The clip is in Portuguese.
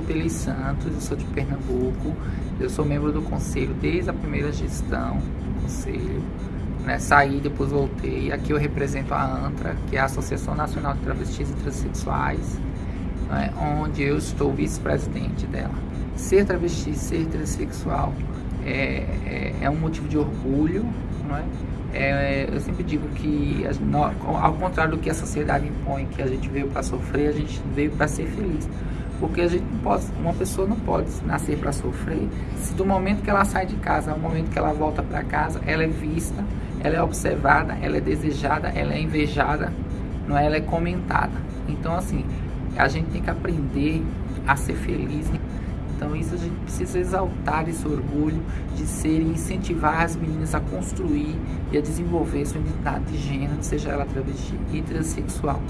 Vanderlei Santos, eu sou de Pernambuco, eu sou membro do conselho desde a primeira gestão do conselho, né? saí, depois voltei, aqui eu represento a ANTRA, que é a Associação Nacional de Travestis e Transsexuais, né? onde eu estou vice-presidente dela. Ser travesti, ser transexual é, é, é um motivo de orgulho, é? É, eu sempre digo que, ao contrário do que a sociedade impõe, que a gente veio para sofrer, a gente veio para ser feliz. Porque a gente não pode, uma pessoa não pode nascer para sofrer se do momento que ela sai de casa ao momento que ela volta para casa, ela é vista, ela é observada, ela é desejada, ela é invejada, não é? ela é comentada. Então, assim, a gente tem que aprender a ser feliz. Então isso a gente precisa exaltar esse orgulho de ser e incentivar as meninas a construir e a desenvolver sua identidade de gênero, seja ela travesti e transexual.